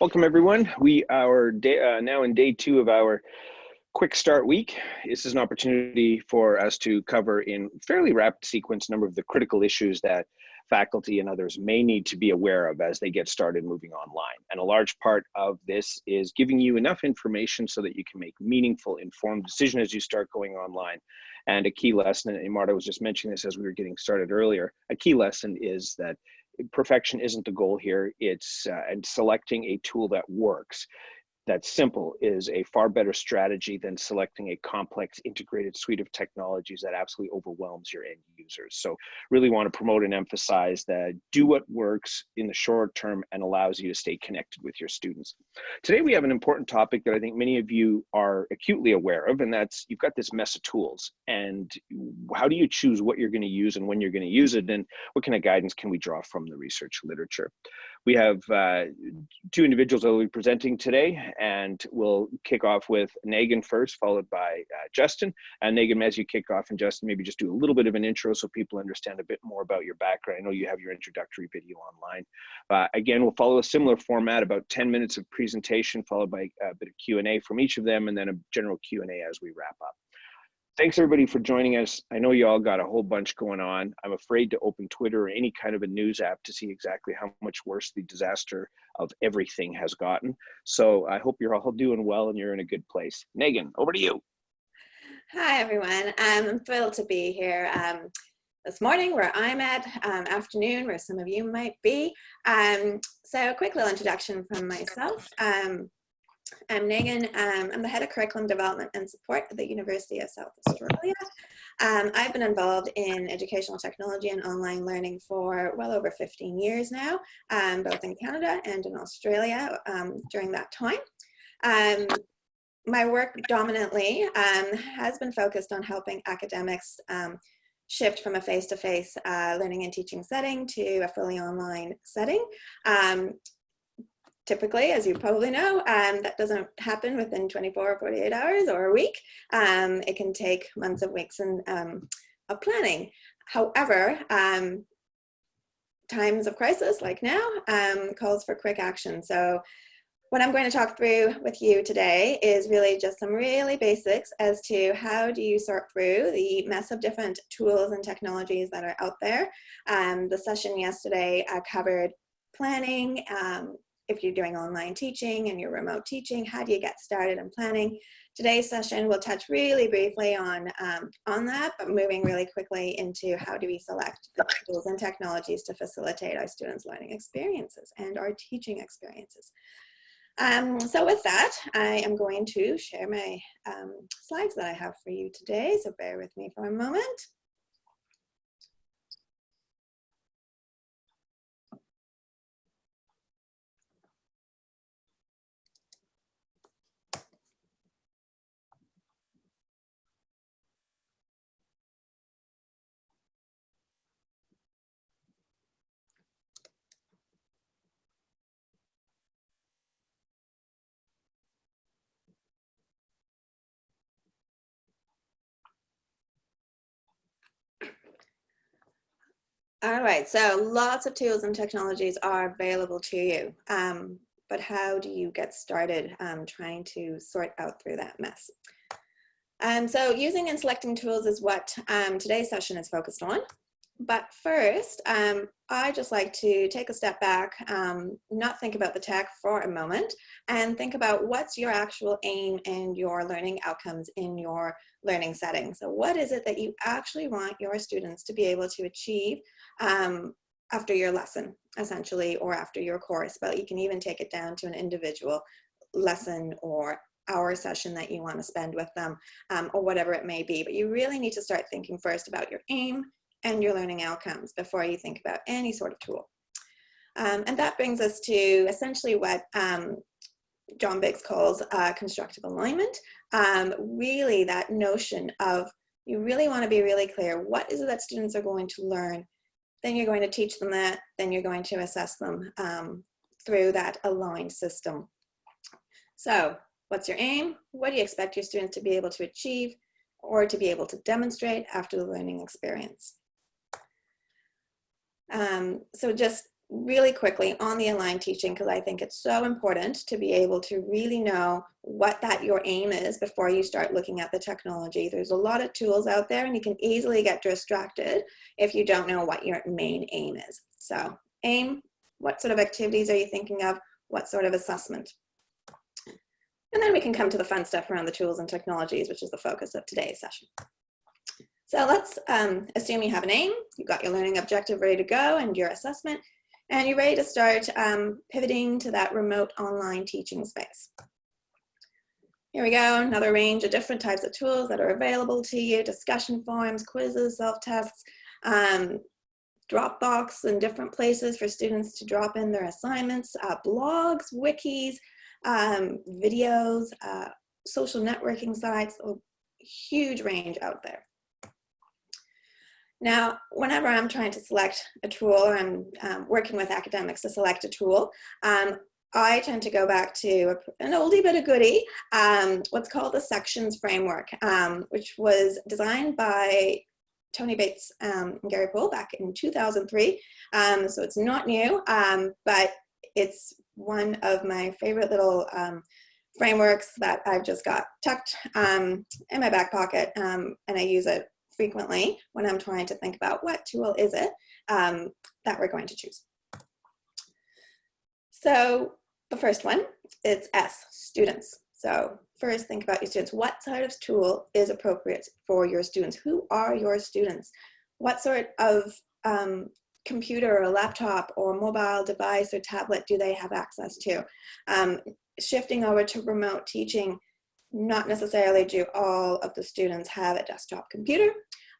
Welcome everyone. We are day, uh, now in day two of our quick start week. This is an opportunity for us to cover in fairly rapid sequence a number of the critical issues that faculty and others may need to be aware of as they get started moving online. And a large part of this is giving you enough information so that you can make meaningful, informed decision as you start going online. And a key lesson, and Marta was just mentioning this as we were getting started earlier, a key lesson is that perfection isn't the goal here. It's uh, and selecting a tool that works that's simple is a far better strategy than selecting a complex integrated suite of technologies that absolutely overwhelms your end users. So really want to promote and emphasize that do what works in the short term and allows you to stay connected with your students. Today we have an important topic that I think many of you are acutely aware of, and that's you've got this mess of tools. And how do you choose what you're going to use and when you're going to use it, and what kind of guidance can we draw from the research literature? We have uh, two individuals that will be presenting today, and we'll kick off with Megan first, followed by uh, Justin. And Megan, as you kick off, and Justin, maybe just do a little bit of an intro so people understand a bit more about your background. I know you have your introductory video online. Uh, again, we'll follow a similar format, about 10 minutes of presentation, followed by a bit of Q&A from each of them, and then a general Q&A as we wrap up thanks everybody for joining us. I know you all got a whole bunch going on. I'm afraid to open Twitter or any kind of a news app to see exactly how much worse the disaster of everything has gotten. So I hope you're all doing well and you're in a good place. Megan, over to you. Hi everyone. I'm thrilled to be here. Um, this morning where I'm at, um, afternoon where some of you might be. Um, so a quick little introduction from myself. Um, I'm Megan. Um, I'm the head of curriculum development and support at the University of South Australia. Um, I've been involved in educational technology and online learning for well over 15 years now, um, both in Canada and in Australia um, during that time. Um, my work dominantly um, has been focused on helping academics shift from a face-to-face -face, uh, learning and teaching setting to a fully online setting. Um, typically, as you probably know, um, that doesn't happen within 24 or 48 hours or a week. Um, it can take months of weeks and, um, of planning. However, um, times of crisis like now um, calls for quick action. So what I'm going to talk through with you today is really just some really basics as to how do you sort through the mess of different tools and technologies that are out there. Um, the session yesterday uh, covered planning, um, if you're doing online teaching and you're remote teaching, how do you get started in planning? Today's session will touch really briefly on, um, on that, but moving really quickly into how do we select the tools and technologies to facilitate our students' learning experiences and our teaching experiences. Um, so with that, I am going to share my um, slides that I have for you today, so bear with me for a moment. All right, so lots of tools and technologies are available to you, um, but how do you get started um, trying to sort out through that mess? Um, so using and selecting tools is what um, today's session is focused on. But first, um, I just like to take a step back, um, not think about the tech for a moment, and think about what's your actual aim and your learning outcomes in your learning setting. So what is it that you actually want your students to be able to achieve um, after your lesson, essentially, or after your course, but you can even take it down to an individual lesson or hour session that you want to spend with them um, or whatever it may be. But you really need to start thinking first about your aim and your learning outcomes before you think about any sort of tool. Um, and that brings us to essentially what um, John Biggs calls uh, constructive alignment. Um, really that notion of you really want to be really clear, what is it that students are going to learn? Then you're going to teach them that, then you're going to assess them um, through that aligned system. So what's your aim? What do you expect your students to be able to achieve or to be able to demonstrate after the learning experience? Um, so just really quickly on the aligned teaching because I think it's so important to be able to really know what that your aim is before you start looking at the technology. There's a lot of tools out there and you can easily get distracted if you don't know what your main aim is. So aim, what sort of activities are you thinking of? What sort of assessment? And then we can come to the fun stuff around the tools and technologies, which is the focus of today's session. So let's um, assume you have an aim, you've got your learning objective ready to go and your assessment, and you're ready to start um, pivoting to that remote online teaching space. Here we go, another range of different types of tools that are available to you, discussion forums, quizzes, self-tests, um, Dropbox and different places for students to drop in their assignments, uh, blogs, wikis, um, videos, uh, social networking sites, a huge range out there. Now, whenever I'm trying to select a tool or I'm um, working with academics to select a tool, um, I tend to go back to an oldie but a goodie, um, what's called the sections framework, um, which was designed by Tony Bates um, and Gary Poole back in 2003. Um, so it's not new, but it's one of my favorite little frameworks that I've just got tucked in my back pocket and I use it frequently when I'm trying to think about what tool is it um, that we're going to choose. So the first one, it's S, students. So first think about your students. What sort of tool is appropriate for your students? Who are your students? What sort of um, computer or laptop or mobile device or tablet do they have access to? Um, shifting over to remote teaching, not necessarily do all of the students have a desktop computer,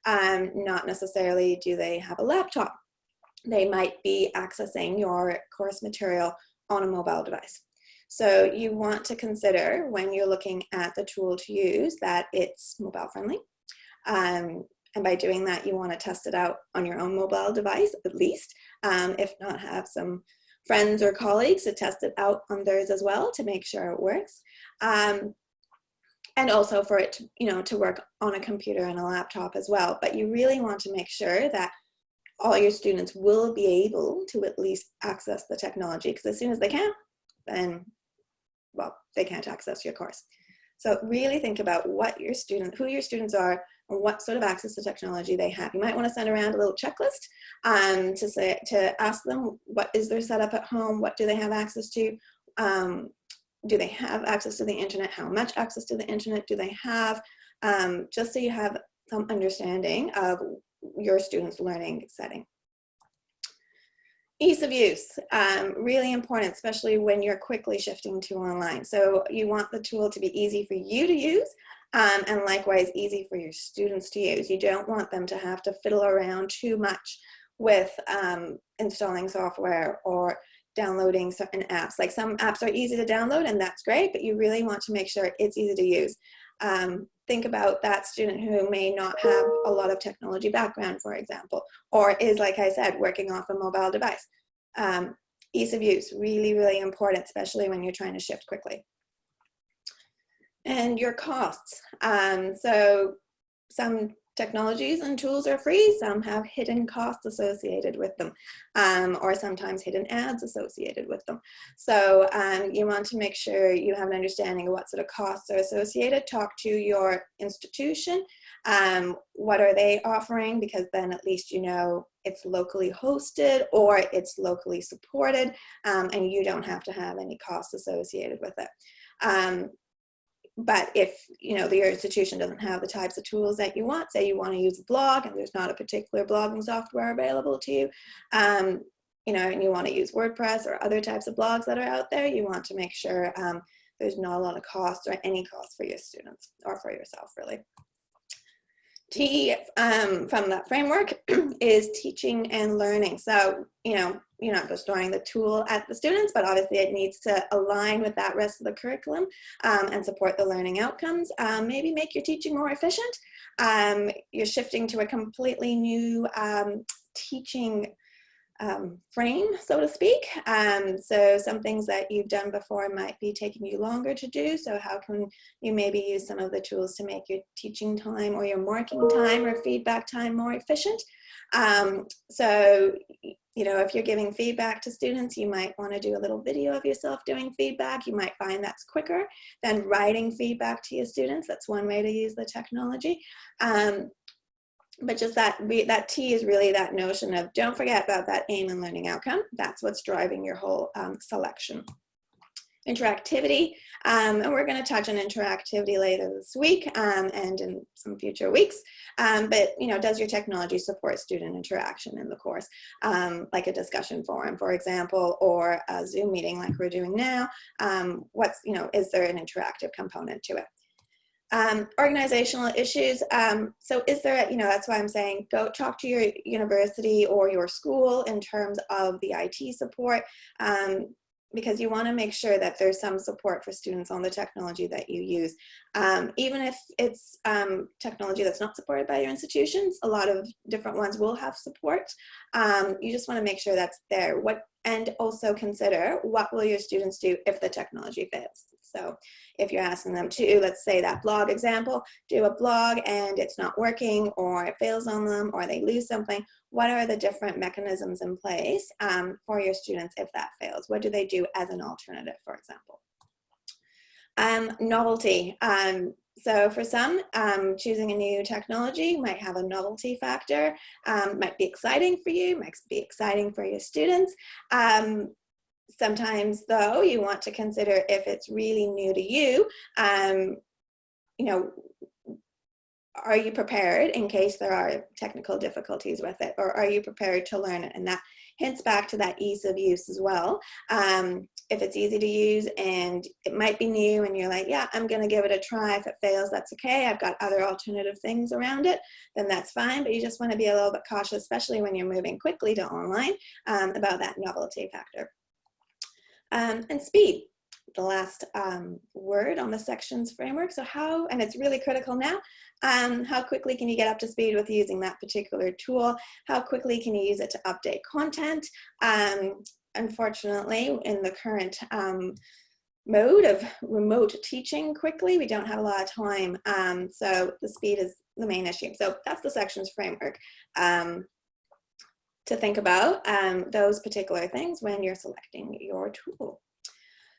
um, not necessarily do they have a laptop. They might be accessing your course material on a mobile device. So you want to consider when you're looking at the tool to use that it's mobile friendly. Um, and by doing that, you want to test it out on your own mobile device at least, um, if not have some friends or colleagues to test it out on theirs as well to make sure it works. Um, and also for it to, you know, to work on a computer and a laptop as well. But you really want to make sure that all your students will be able to at least access the technology because as soon as they can't, then, well, they can't access your course. So really think about what your student, who your students are, and what sort of access to technology they have. You might want to send around a little checklist um, to say to ask them what is their setup at home, what do they have access to, um, do they have access to the internet? How much access to the internet do they have? Um, just so you have some understanding of your students' learning setting. Ease of use, um, really important, especially when you're quickly shifting to online. So you want the tool to be easy for you to use um, and likewise easy for your students to use. You don't want them to have to fiddle around too much with um, installing software or downloading certain apps. Like some apps are easy to download and that's great, but you really want to make sure it's easy to use. Um, think about that student who may not have a lot of technology background, for example, or is, like I said, working off a mobile device. Um, ease of use, really, really important, especially when you're trying to shift quickly. And your costs. Um, so some technologies and tools are free, some have hidden costs associated with them, um, or sometimes hidden ads associated with them. So um, you want to make sure you have an understanding of what sort of costs are associated. Talk to your institution. Um, what are they offering? Because then at least you know it's locally hosted or it's locally supported um, and you don't have to have any costs associated with it. Um, but if you know the institution doesn't have the types of tools that you want, say you want to use a blog and there's not a particular blogging software available to you, um, you know, and you want to use WordPress or other types of blogs that are out there, you want to make sure um, there's not a lot of cost or any cost for your students or for yourself really. T um, from that framework is teaching and learning. So, you know, you're not just throwing the tool at the students, but obviously it needs to align with that rest of the curriculum um, and support the learning outcomes. Um, maybe make your teaching more efficient. Um, you're shifting to a completely new um, teaching um, frame, so to speak. Um, so some things that you've done before might be taking you longer to do. So how can you maybe use some of the tools to make your teaching time or your marking time or feedback time more efficient? Um, so, you know, if you're giving feedback to students, you might want to do a little video of yourself doing feedback. You might find that's quicker than writing feedback to your students. That's one way to use the technology. Um, but just that that T is really that notion of don't forget about that aim and learning outcome. That's what's driving your whole um, selection interactivity. Um, and we're going to touch on interactivity later this week um, and in some future weeks. Um, but, you know, does your technology support student interaction in the course, um, like a discussion forum, for example, or a Zoom meeting like we're doing now? Um, what's, you know, is there an interactive component to it? Um, organizational issues. Um, so is there, you know, that's why I'm saying go talk to your university or your school in terms of the IT support. Um, because you want to make sure that there's some support for students on the technology that you use. Um, even if it's um, technology that's not supported by your institutions, a lot of different ones will have support. Um, you just want to make sure that's there. What And also consider what will your students do if the technology fails. So if you're asking them to, let's say that blog example, do a blog and it's not working or it fails on them or they lose something, what are the different mechanisms in place um, for your students if that fails? What do they do as an alternative, for example? Um, novelty. Um, so for some, um, choosing a new technology might have a novelty factor, um, might be exciting for you, might be exciting for your students. Um, sometimes though, you want to consider if it's really new to you, um, you know, are you prepared in case there are technical difficulties with it? Or are you prepared to learn it? And that hints back to that ease of use as well. Um, if it's easy to use and it might be new and you're like yeah i'm gonna give it a try. If it fails that's okay. I've got other alternative things around it then that's fine. But you just want to be a little bit cautious especially when you're moving quickly to online um, about that novelty factor um, and speed the last um, word on the sections framework. So how, and it's really critical now, um, how quickly can you get up to speed with using that particular tool? How quickly can you use it to update content? Um, unfortunately, in the current um, mode of remote teaching quickly, we don't have a lot of time. Um, so the speed is the main issue. So that's the sections framework um, to think about um, those particular things when you're selecting your tool.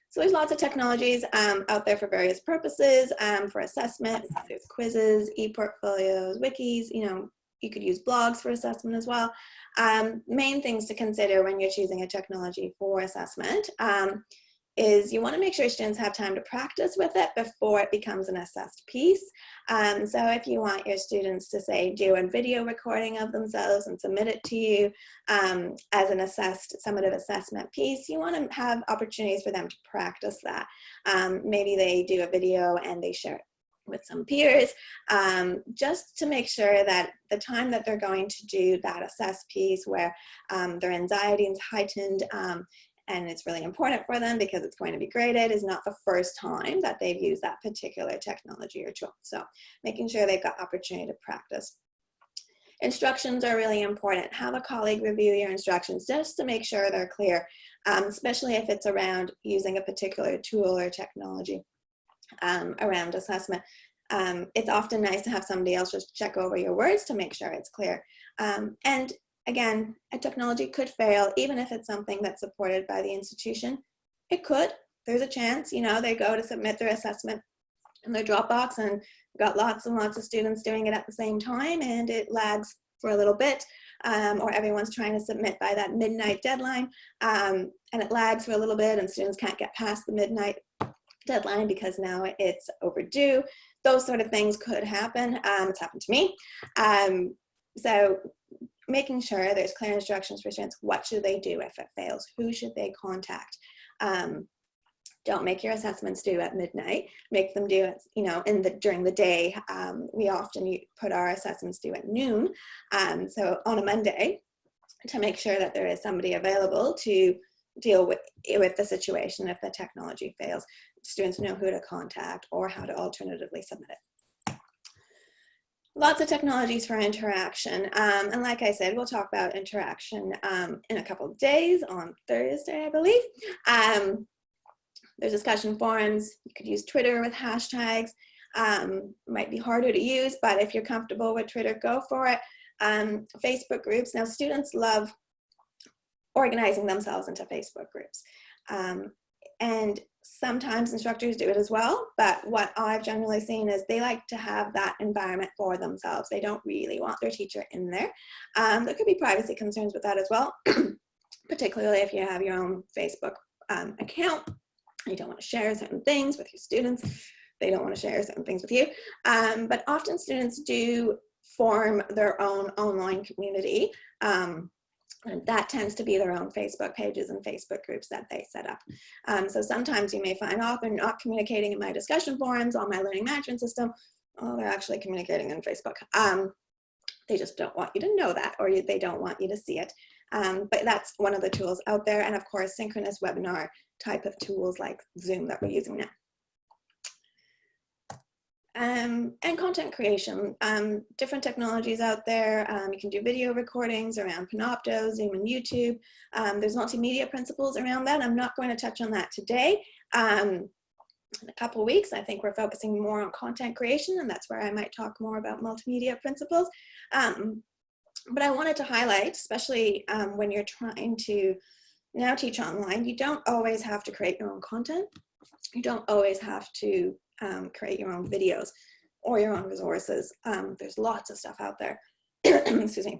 So there's lots of technologies um, out there for various purposes, um, for assessment, there's quizzes, e-portfolios, wikis, you know, you could use blogs for assessment as well. Um, main things to consider when you're choosing a technology for assessment um, is you want to make sure students have time to practice with it before it becomes an assessed piece. Um, so if you want your students to say do a video recording of themselves and submit it to you um, as an assessed summative assessment piece, you want to have opportunities for them to practice that. Um, maybe they do a video and they share it with some peers um, just to make sure that the time that they're going to do that assess piece where um, their anxiety is heightened um, and it's really important for them because it's going to be graded is not the first time that they've used that particular technology or tool. So making sure they've got opportunity to practice. Instructions are really important. Have a colleague review your instructions just to make sure they're clear, um, especially if it's around using a particular tool or technology um, around assessment. Um, it's often nice to have somebody else just check over your words to make sure it's clear. Um, and again, a technology could fail, even if it's something that's supported by the institution. It could, there's a chance, you know, they go to submit their assessment in their Dropbox and got lots and lots of students doing it at the same time and it lags for a little bit um, or everyone's trying to submit by that midnight deadline um, and it lags for a little bit and students can't get past the midnight deadline because now it's overdue. Those sort of things could happen. Um, it's happened to me. Um, so making sure there's clear instructions for students. What should they do if it fails? Who should they contact? Um, don't make your assessments due at midnight. Make them do it, you know, in the during the day. Um, we often put our assessments due at noon. Um, so on a Monday, to make sure that there is somebody available to deal with with the situation if the technology fails. Students know who to contact or how to alternatively submit it lots of technologies for interaction. Um, and like I said, we'll talk about interaction um, in a couple days on Thursday, I believe. Um, there's discussion forums. You could use Twitter with hashtags. Um, might be harder to use, but if you're comfortable with Twitter, go for it. Um, Facebook groups, now students love organizing themselves into Facebook groups. Um, and sometimes instructors do it as well, but what I've generally seen is they like to have that environment for themselves. They don't really want their teacher in there. Um, there could be privacy concerns with that as well, particularly if you have your own Facebook um, account. You don't want to share certain things with your students. They don't want to share certain things with you. Um, but often students do form their own online community. Um, and that tends to be their own Facebook pages and Facebook groups that they set up. Um, so sometimes you may find, oh, they're not communicating in my discussion forums on my learning management system. Oh, they're actually communicating in Facebook. Um, they just don't want you to know that or you, they don't want you to see it. Um, but that's one of the tools out there. And of course, synchronous webinar type of tools like Zoom that we're using now. Um, and content creation, um, different technologies out there. Um, you can do video recordings around Panopto, Zoom and YouTube. Um, there's multimedia principles around that. I'm not going to touch on that today. Um, in a couple weeks, I think we're focusing more on content creation and that's where I might talk more about multimedia principles. Um, but I wanted to highlight, especially when you're trying to now teach online, you don't always have to create your own content. You don't always have to um, create your own videos or your own resources. Um, there's lots of stuff out there. Excuse me.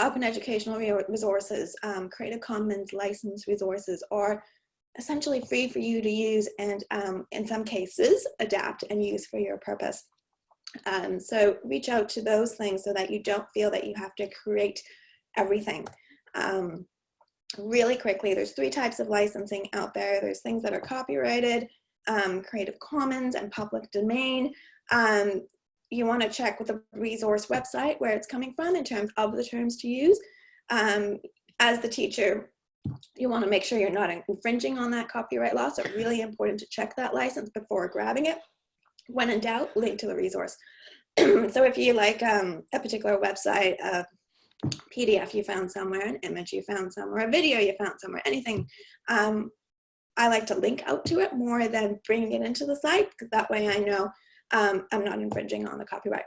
Open educational resources, um, Creative Commons licensed resources are essentially free for you to use and um, in some cases adapt and use for your purpose. Um, so reach out to those things so that you don't feel that you have to create everything. Um, really quickly, there's three types of licensing out there. There's things that are copyrighted, um, Creative Commons and public domain. Um, you want to check with the resource website where it's coming from in terms of the terms to use. Um, as the teacher, you want to make sure you're not infringing on that copyright law. So really important to check that license before grabbing it. When in doubt, link to the resource. so if you like um, a particular website, a PDF you found somewhere, an image you found somewhere, a video you found somewhere, anything, um, I like to link out to it more than bringing it into the site because that way I know um, I'm not infringing on the copyright.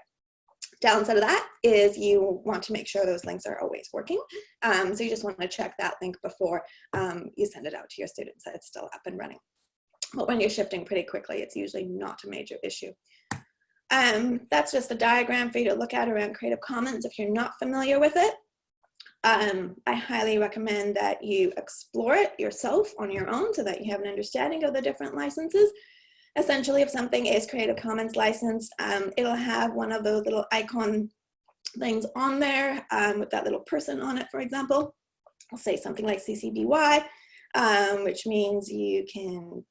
Downside of that is you want to make sure those links are always working. Um, so you just want to check that link before um, you send it out to your students that it's still up and running. But when you're shifting pretty quickly, it's usually not a major issue. Um, that's just a diagram for you to look at around Creative Commons if you're not familiar with it. Um, I highly recommend that you explore it yourself on your own so that you have an understanding of the different licenses. Essentially, if something is Creative Commons licensed, um, it'll have one of those little icon things on there um, with that little person on it, for example. I'll say something like CC BY, um, which means you can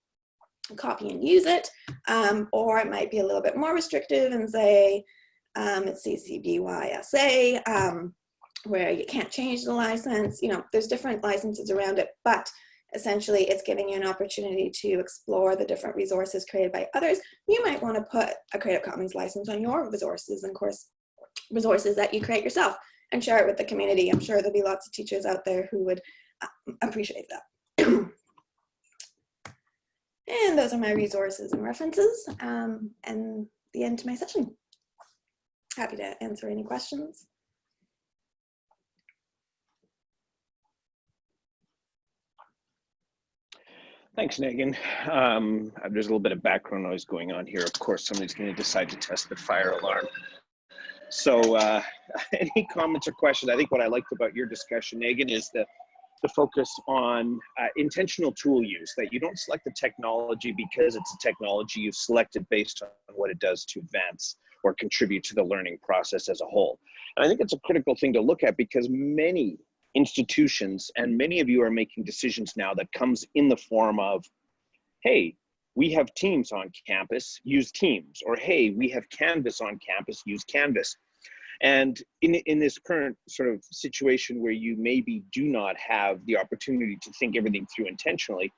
copy and use it, um, or it might be a little bit more restrictive and say um, it's CC BY SA, where you can't change the license. You know, there's different licenses around it, but essentially it's giving you an opportunity to explore the different resources created by others. You might want to put a Creative Commons license on your resources and course resources that you create yourself and share it with the community. I'm sure there'll be lots of teachers out there who would uh, appreciate that. and those are my resources and references um, and the end to my session. Happy to answer any questions. Thanks, Megan. Um, there's a little bit of background noise going on here. Of course, somebody's going to decide to test the fire alarm. So uh, any comments or questions? I think what I liked about your discussion, Megan, is the, the focus on uh, intentional tool use, that you don't select the technology because it's a technology you've selected based on what it does to advance or contribute to the learning process as a whole. And I think it's a critical thing to look at because many institutions and many of you are making decisions now that comes in the form of hey we have teams on campus use teams or hey we have canvas on campus use canvas. And in, in this current sort of situation where you maybe do not have the opportunity to think everything through intentionally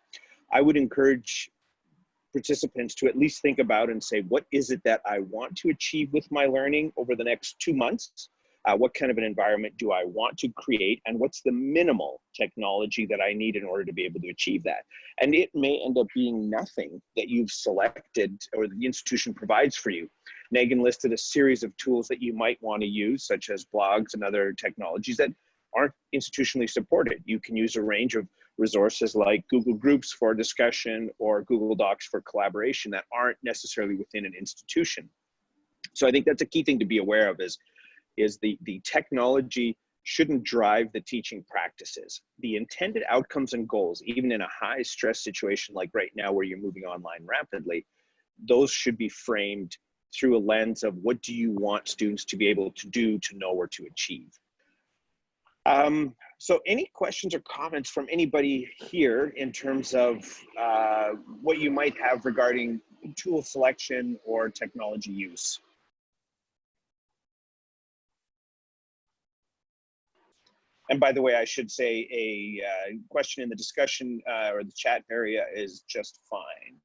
i would encourage participants to at least think about and say what is it that i want to achieve with my learning over the next two months uh, what kind of an environment do I want to create, and what's the minimal technology that I need in order to be able to achieve that. And it may end up being nothing that you've selected or the institution provides for you. Megan listed a series of tools that you might want to use, such as blogs and other technologies that aren't institutionally supported. You can use a range of resources like Google Groups for discussion or Google Docs for collaboration that aren't necessarily within an institution. So I think that's a key thing to be aware of is, is the, the technology shouldn't drive the teaching practices. The intended outcomes and goals, even in a high stress situation like right now where you're moving online rapidly, those should be framed through a lens of what do you want students to be able to do to know or to achieve. Um, so any questions or comments from anybody here in terms of uh, what you might have regarding tool selection or technology use? And by the way, I should say a uh, question in the discussion uh, or the chat area is just fine.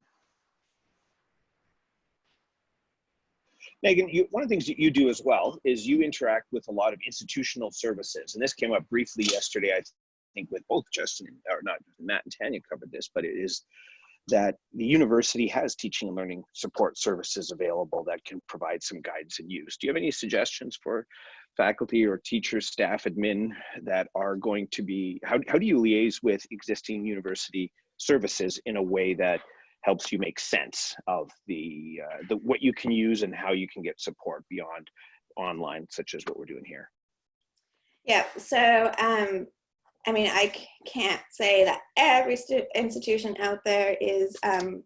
Megan, you, one of the things that you do as well is you interact with a lot of institutional services. And this came up briefly yesterday, I think with both Justin, or not Matt and Tanya covered this, but it is that the university has teaching and learning support services available that can provide some guidance and use. Do you have any suggestions for faculty or teachers, staff, admin that are going to be, how, how do you liaise with existing university services in a way that helps you make sense of the, uh, the what you can use and how you can get support beyond online, such as what we're doing here. Yeah, so um, I mean, I can't say that every institution out there is um,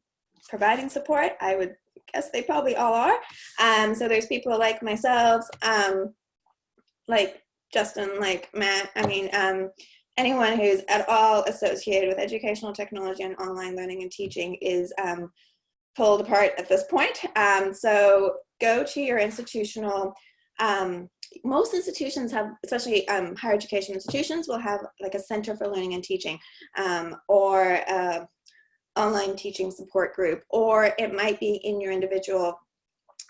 providing support. I would guess they probably all are. Um, so there's people like myself, um, like Justin, like Matt. I mean, um, anyone who's at all associated with educational technology and online learning and teaching is um, pulled apart at this point. Um, so go to your institutional, um, most institutions have, especially um, higher education institutions, will have like a center for learning and teaching um, or online teaching support group, or it might be in your individual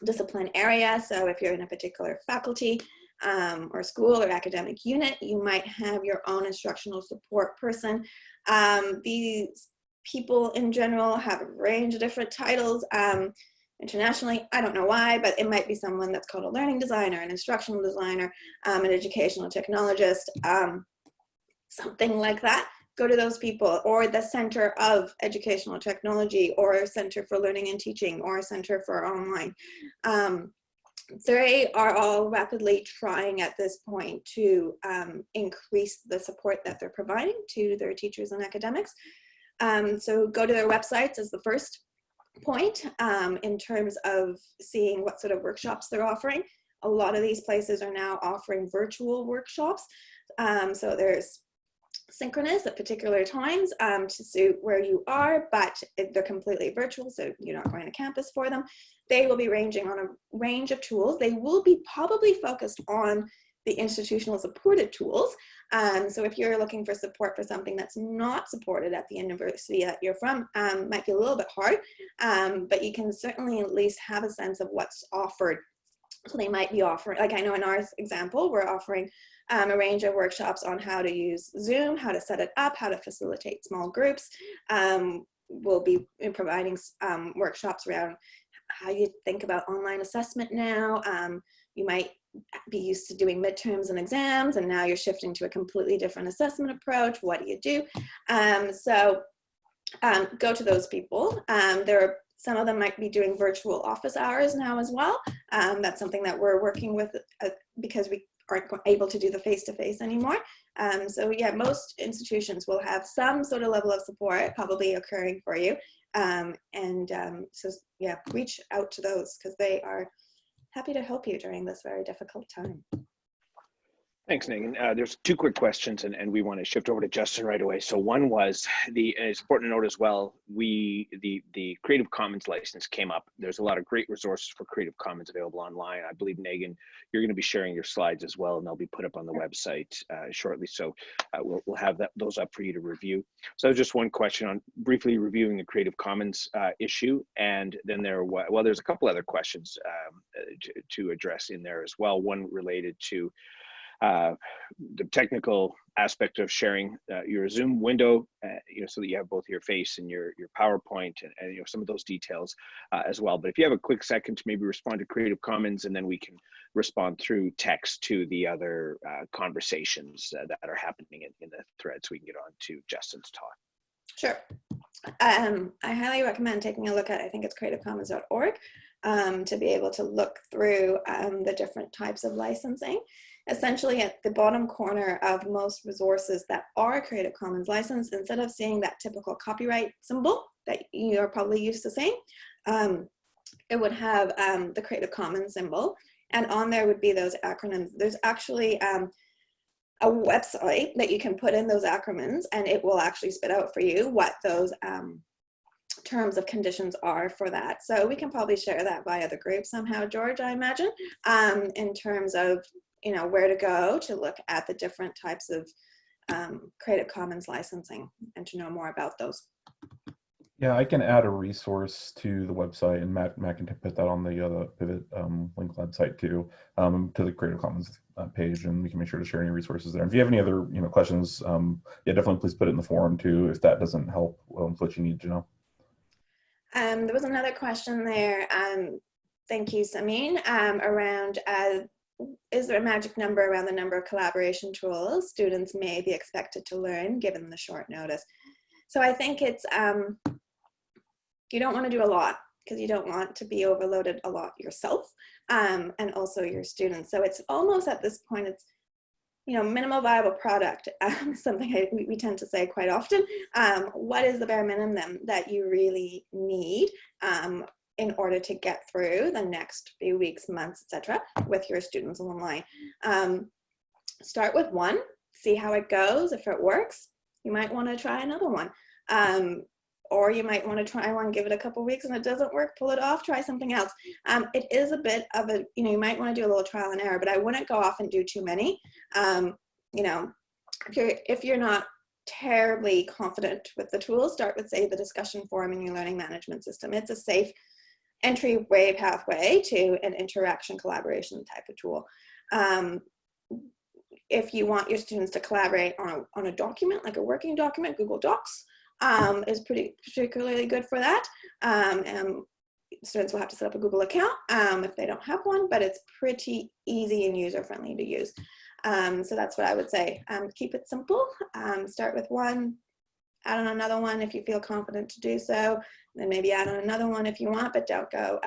discipline area. So if you're in a particular faculty, um, or school or academic unit. You might have your own instructional support person. Um, these people in general have a range of different titles. Internationally, I don't know why, but it might be someone that's called a learning designer, an instructional designer, um, an educational technologist, um, something like that go to those people or the Center of Educational Technology or a Center for Learning and Teaching or a Center for Online. Um, they are all rapidly trying at this point to um, increase the support that they're providing to their teachers and academics. Um, so go to their websites as the first point um, in terms of seeing what sort of workshops they're offering. A lot of these places are now offering virtual workshops. Um, so there's synchronous at particular times um, to suit where you are, but they're completely virtual, so you're not going to campus for them. They will be ranging on a range of tools. They will be probably focused on the institutional supported tools. Um, so if you're looking for support for something that's not supported at the university that you're from, um, might be a little bit hard, um, but you can certainly at least have a sense of what's offered. So they might be offering, like I know in our example, we're offering um, a range of workshops on how to use Zoom, how to set it up, how to facilitate small groups. Um, we'll be providing um, workshops around how you think about online assessment now. You might be used to doing midterms and exams and now you're shifting to a completely different assessment approach. What do you do? Um, so um, go to those people. Um, there are some of them might be doing virtual office hours now as well. Um, that's something that we're working with uh, because we aren't able to do the face-to-face -face anymore. Um, so yeah, most institutions will have some sort of level of support probably occurring for you. Um, and so yeah, reach out to those because they are happy to help you during this very difficult time. Thanks, Megan. Uh, there's two quick questions, and, and we want to shift over to Justin right away. So one was the it's important to note as well. We the the Creative Commons license came up. There's a lot of great resources for Creative Commons available online. I believe Megan, you're going to be sharing your slides as well, and they'll be put up on the website uh, shortly. So uh, we'll we'll have that those up for you to review. So just one question on briefly reviewing the Creative Commons uh, issue, and then there well, there's a couple other questions um, to, to address in there as well. One related to uh, the technical aspect of sharing uh, your Zoom window, uh, you know, so that you have both your face and your your PowerPoint and, and you know some of those details uh, as well. But if you have a quick second to maybe respond to Creative Commons, and then we can respond through text to the other uh, conversations that are happening in, in the thread, so we can get on to Justin's talk. Sure. Um, I highly recommend taking a look at, I think it's creativecommons.org, um, to be able to look through um, the different types of licensing. Essentially at the bottom corner of most resources that are Creative Commons licensed, instead of seeing that typical copyright symbol that you are probably used to seeing, um, it would have um, the Creative Commons symbol. And on there would be those acronyms. There's actually um, a website that you can put in those acronyms and it will actually spit out for you what those um, terms of conditions are for that. So we can probably share that via the group somehow, George, I imagine, um, in terms of, you know, where to go to look at the different types of um, Creative Commons licensing and to know more about those. Yeah, I can add a resource to the website, and Matt, Matt can put that on the uh, Pivot um, link website too, um, to the Creative Commons uh, page, and we can make sure to share any resources there. And if you have any other, you know, questions, um, yeah, definitely please put it in the forum too, if that doesn't help um, what you need to know. Um, there was another question there. Um, thank you, Samin, um, around uh, is there a magic number around the number of collaboration tools students may be expected to learn given the short notice? So I think it's um, you don't want to do a lot because you don't want to be overloaded a lot yourself um, and also your students. So it's almost at this point, it's, you know, minimal viable product, um, something I, we, we, tend to say quite often. Um, what is the bare minimum that you really need um, in order to get through the next few weeks, months, etc., with your students online? Um, start with one, see how it goes. If it works, you might want to try another one. Um, or you might want to try one, give it a couple weeks and it doesn't work, pull it off, try something else. Um, it is a bit of a, you know, you might want to do a little trial and error, but I wouldn't go off and do too many. Um, you know, if you're, if you're not terribly confident with the tools, start with say the discussion forum in your learning management system. It's a safe entryway pathway to an interaction collaboration type of tool. Um, if you want your students to collaborate on a, on a document, like a working document, Google Docs, um, is pretty particularly good for that. Um, and students will have to set up a Google account um, if they don't have one, but it's pretty easy and user friendly to use. Um, so that's what I would say. Um, keep it simple. Start with one, add on another one if you feel confident to do so, then maybe add on another one if you want, but don't go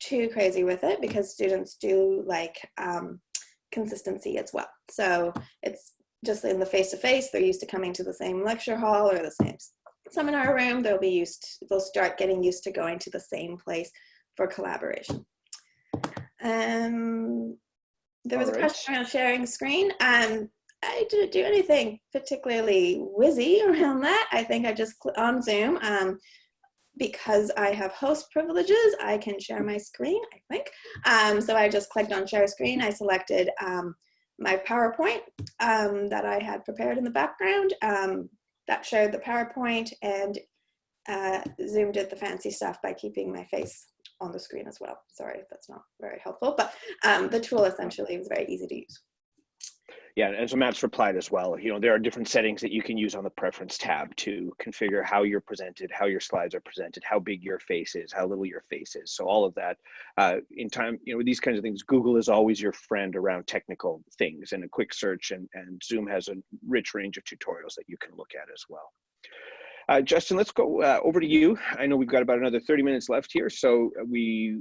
too crazy with it because students do like consistency as well. So it's just in the face-to-face, -face, they're used to coming to the same lecture hall or the same seminar room. They'll be used, they'll start getting used to going to the same place for collaboration. Um, there was a question around sharing screen. Um, I didn't do anything particularly whizzy around that. I think I just on Zoom. Um, because I have host privileges, I can share my screen, I think. Um, so I just clicked on share screen. I selected um, my PowerPoint um, that I had prepared in the background um, that showed the PowerPoint and uh, Zoom did the fancy stuff by keeping my face on the screen as well. Sorry that's not very helpful, but um, the tool essentially was very easy to use yeah, and so Matt's replied as well. You know, there are different settings that you can use on the preference tab to configure how you're presented, how your slides are presented, how big your face is, how little your face is. So all of that uh, in time, you know, these kinds of things, Google is always your friend around technical things and a quick search and, and Zoom has a rich range of tutorials that you can look at as well. Uh, Justin, let's go uh, over to you. I know we've got about another 30 minutes left here, so we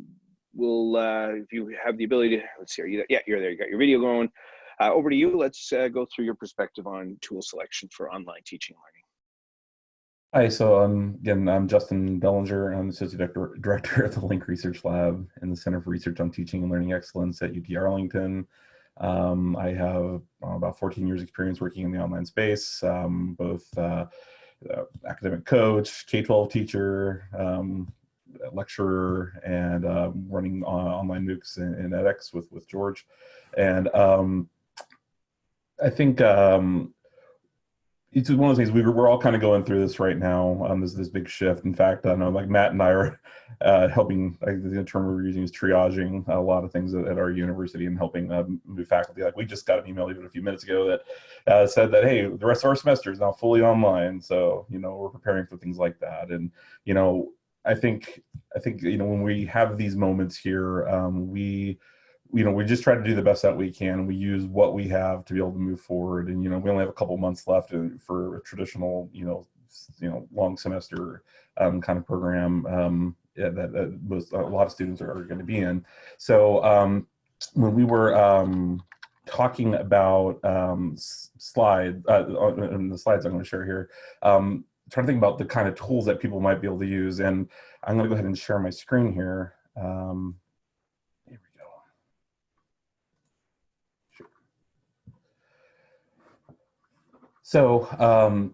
will, uh, if you have the ability to, let's see, are you, yeah, you're there, you got your video going. Uh, over to you. Let's uh, go through your perspective on tool selection for online teaching and learning. Hi, so um, again, I'm Justin Dellinger. I'm the Associate Director, at the Link Research Lab in the Center for Research on Teaching and Learning Excellence at UT Arlington. Um, I have uh, about 14 years experience working in the online space, um, both uh, uh, academic coach, K-12 teacher, um, lecturer, and uh, running online MOOCs in, in, edX with, with George. And um, I think um, it's one of those things we, we're all kind of going through this right now. Um, this big shift. In fact, I know like Matt and I are uh, helping. I think the term we're using is triaging a lot of things at, at our university and helping uh, move faculty. Like we just got an email even a few minutes ago that uh, said that hey, the rest of our semester is now fully online. So you know we're preparing for things like that. And you know I think I think you know when we have these moments here, um, we you know we just try to do the best that we can. We use what we have to be able to move forward. And you know we only have a couple months left for a traditional you know you know long semester um, kind of program um, that, that most, a lot of students are, are going to be in. So um, when we were um, talking about um, slide uh, the slides i'm going to share here um, trying to think about the kind of tools that people might be able to use. And i'm going to go ahead and share my screen here um, So, um,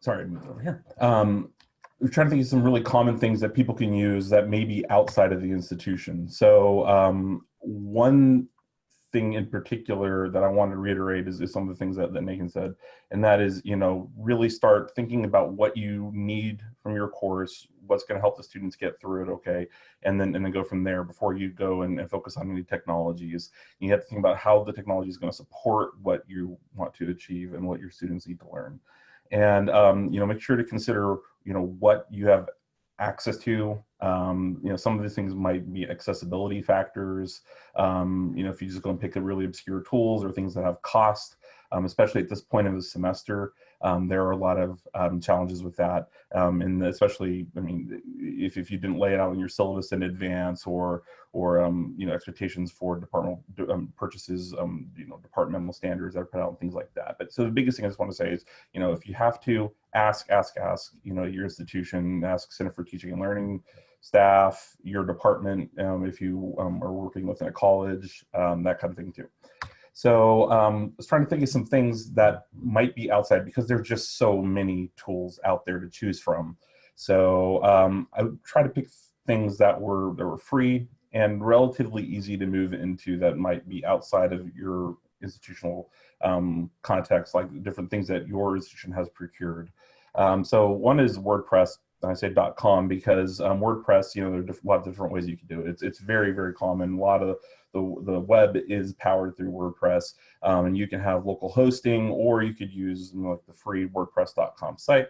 sorry, over here. Um, we're trying to think of some really common things that people can use that may be outside of the institution. So um, one thing in particular that I want to reiterate is, is some of the things that, that Nathan said, and that is, you know, really start thinking about what you need from your course, what's going to help the students get through it, okay, and then and then go from there before you go and, and focus on any technologies. You have to think about how the technology is going to support what you want to achieve and what your students need to learn, and um, you know, make sure to consider, you know, what you have access to. Um, you know, some of these things might be accessibility factors. Um, you know, if you just go and pick the really obscure tools or things that have cost, um, especially at this point of the semester, um, there are a lot of um, challenges with that. Um, and especially, I mean, if, if you didn't lay it out in your syllabus in advance or, or you know, expectations for departmental purchases, you know, departmental standards that are put out and things like that. But so the biggest thing I just want to say is, you know, if you have to ask, ask, ask, you know, your institution, ask Center for Teaching and Learning, staff, your department, um, if you um, are working within a college, um, that kind of thing too. So um, I was trying to think of some things that might be outside because there's just so many tools out there to choose from. So um, I would try to pick things that were that were free and relatively easy to move into that might be outside of your institutional um, context, like different things that your institution has procured. so one is WordPress I say .com because um, WordPress, you know, there are a lot of different ways you can do it. It's, it's very, very common. A lot of the, the web is powered through WordPress um, and you can have local hosting or you could use you know, like the free WordPress.com site.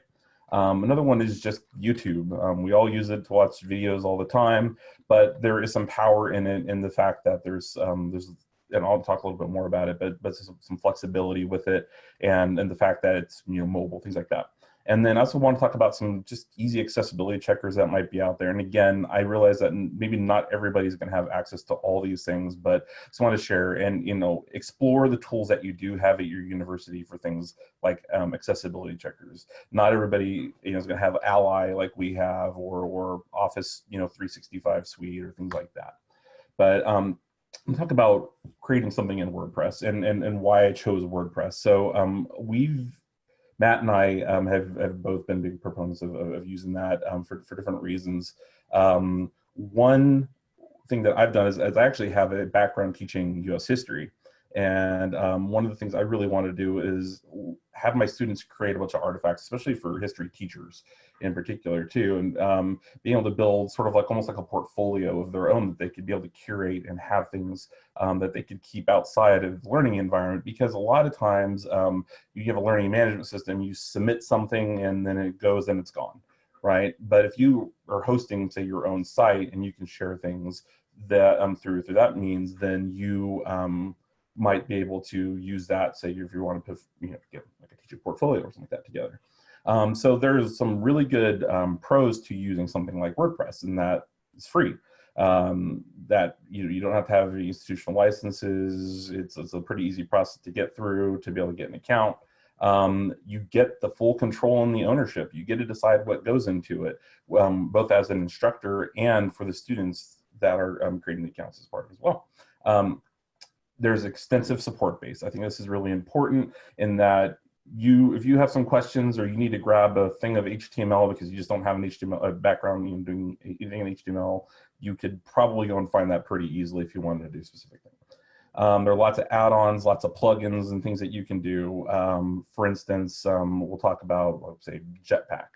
Um, another one is just YouTube. Um, we all use it to watch videos all the time, but there is some power in it in the fact that there's um, there's and I'll talk a little bit more about it, but but some, some flexibility with it, and and the fact that it's you know mobile things like that. And then I also want to talk about some just easy accessibility checkers that might be out there. And again, I realize that maybe not everybody's going to have access to all these things, but just want to share and, you know, explore the tools that you do have at your university for things like um, accessibility checkers. Not everybody, you know, is going to have Ally like we have or, or Office, you know, 365 suite or things like that. But um, talk about creating something in WordPress and, and, and why I chose WordPress. So um, we've Matt and I um, have, have both been big proponents of, of using that um, for, for different reasons. Um, one thing that I've done is, is, I actually have a background teaching US history. And um, one of the things I really want to do is have my students create a bunch of artifacts, especially for history teachers in particular too, and um, being able to build sort of like almost like a portfolio of their own that they could be able to curate and have things um, that they could keep outside of the learning environment. Because a lot of times um, you have a learning management system, you submit something and then it goes and it's gone, right? But if you are hosting, say, your own site and you can share things that um, through through that means, then you um, might be able to use that, say, if you want to you know, get like a teacher portfolio or something like that together. Um, so there's some really good um, pros to using something like WordPress, and that is free. Um, that you know, you don't have to have institutional licenses. It's, it's a pretty easy process to get through to be able to get an account. Um, you get the full control and the ownership. You get to decide what goes into it, um, both as an instructor and for the students that are um, creating the accounts as part as well. There's extensive support base. I think this is really important in that you, if you have some questions or you need to grab a thing of HTML because you just don't have an HTML background in doing anything in HTML, you could probably go and find that pretty easily if you wanted to do specific thing. Um, there are lots of add-ons, lots of plugins and things that you can do. Um, for instance, um, we'll talk about, let's say, Jetpack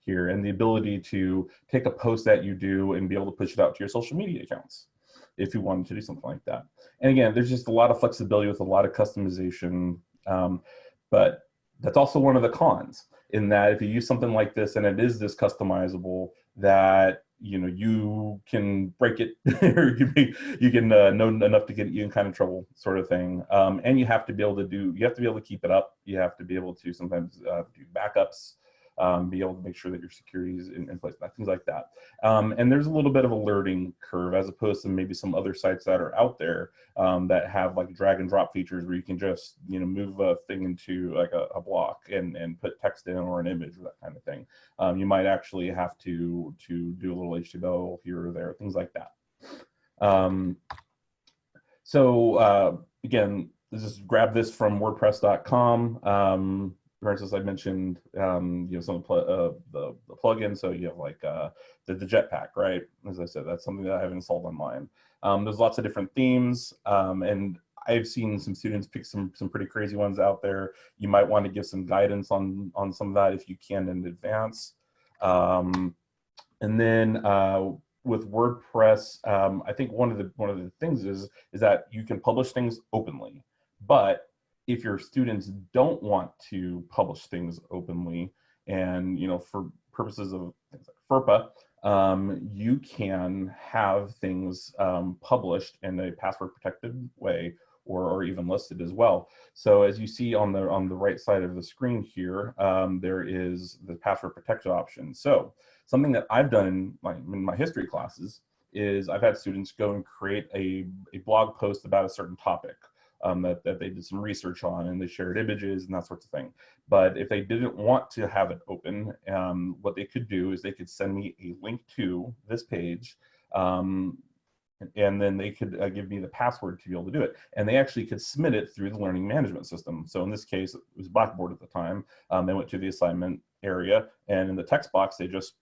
here and the ability to take a post that you do and be able to push it out to your social media accounts if you wanted to do something like that. And again, there's just a lot of flexibility with a lot of customization, um, but that's also one of the cons in that if you use something like this and it is this customizable that you know you can break it or you, you can uh, know enough to get you in kind of trouble sort of thing. Um, and you have to be able to do you have to be able to keep it up. You have to be able to sometimes uh, do backups um, be able to make sure that your security is in, in place, things like that. Um, and there's a little bit of a learning curve as opposed to maybe some other sites that are out there um, that have like drag and drop features where you can just, you know, move a thing into like a, a block and, and put text in or an image or that kind of thing. Um, you might actually have to, to do a little HTML here or there, things like that. Um, so uh, again, just grab this from WordPress.com. Um, instance, I mentioned um, you know some of the, uh, the, the plugins. So you have like uh, the, the Jetpack, right? As I said, that's something that I have installed on mine. Um, there's lots of different themes, um, and I've seen some students pick some some pretty crazy ones out there. You might want to give some guidance on on some of that if you can in advance. Um, and then uh, with WordPress, um, I think one of the one of the things is is that you can publish things openly, but if your students don't want to publish things openly and you know for purposes of things like FERPA, um, you can have things um, published in a password protected way or, or even listed as well. So as you see on the on the right side of the screen here, um, there is the password protected option. So something that I've done in my, in my history classes is I've had students go and create a, a blog post about a certain topic um, that, that they did some research on and they shared images and that sorts of thing. But if they didn't want to have it open, um, what they could do is they could send me a link to this page um, and then they could uh, give me the password to be able to do it. And they actually could submit it through the learning management system. So in this case, it was Blackboard at the time. Um, they went to the assignment area and in the text box, they just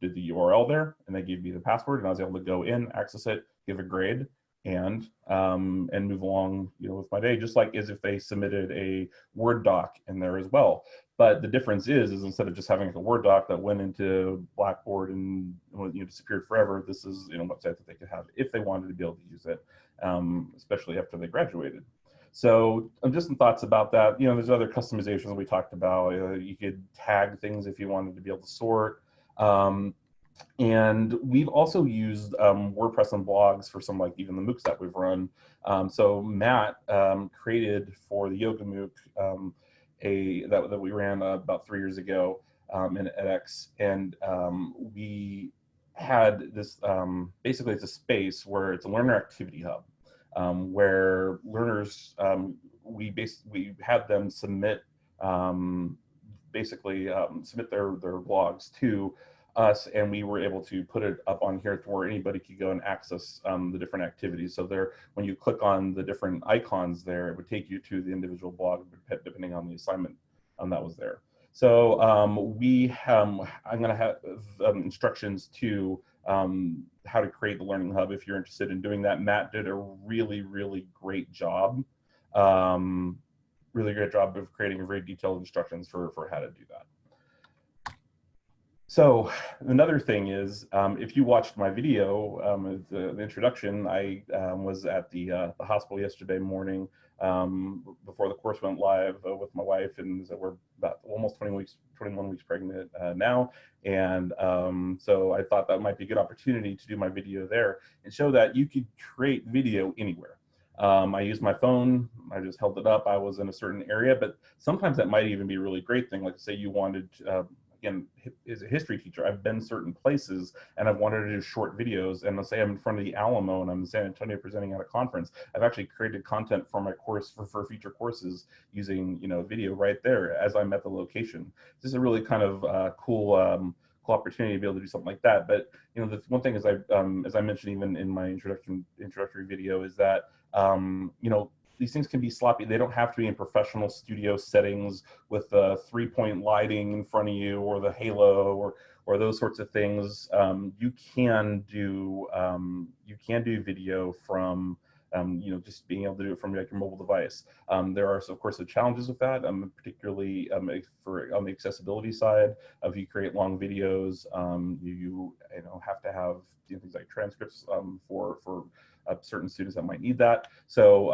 did the URL there and they gave me the password and I was able to go in, access it, give a grade, and um, and move along you know with my day just like as if they submitted a word doc in there as well. But the difference is is instead of just having a word doc that went into blackboard and you know disappeared forever this is you know website that they could have if they wanted to be able to use it um, especially after they graduated. So um, just some thoughts about that. You know there's other customizations we talked about. Uh, you could tag things if you wanted to be able to sort. Um, and we've also used um, WordPress and blogs for some like even the MOOCs that we've run. Um, so Matt um, created for the Yoga MOOC um, a that, that we ran uh, about three years ago um, in edX, and um, we had this basically it's a space where it's a learner activity hub where learners we basically we had them submit basically submit their their blogs to us and we were able to put it up on here to where anybody could go and access um, the different activities. So there, when you click on the different icons there, it would take you to the individual blog depending on the assignment um, that was there. So um, we, um, I'm going to have um, instructions to um, how to create the Learning Hub if you're interested in doing that. Matt did a really, really great job. really great job of creating very detailed instructions for, for how to do that. So another thing is, um, if you watched my video, um, the, the, introduction, I um, was at the, uh, the hospital yesterday morning um, before the course went live uh, with my wife, and so we're about almost 20 weeks, 21 weeks pregnant uh, now. And um, so I thought that might be a good opportunity to do my video there and show that you could create video anywhere. Um, I used my phone, I just held it up, I was in a certain area, but sometimes that might even be a really great thing. Like say you wanted, uh, again, as a history teacher, I've been certain places and I've wanted to do short videos. And let's say I'm in front of the Alamo and I'm in San Antonio presenting at a conference. I've actually created content for my course for, for future courses using, you know, video right there as I'm at the location. This is a really kind of uh, cool, um, cool opportunity to be able to do something like that. But you know, the one thing is I, um, as I mentioned even in my introduction introductory video, is that um, you know these things can be sloppy. They don't have to be in professional studio settings with the three point lighting in front of you or the halo or or those sorts of things. Um, you can do um, you can do video from um, you know, just being able to do it from like your mobile device. Um, there are, of course, the challenges with that, um, particularly um, for on the accessibility side. If you create long videos, um, you, you, you know have to have you know, things like transcripts um, for for uh, certain students that might need that. So,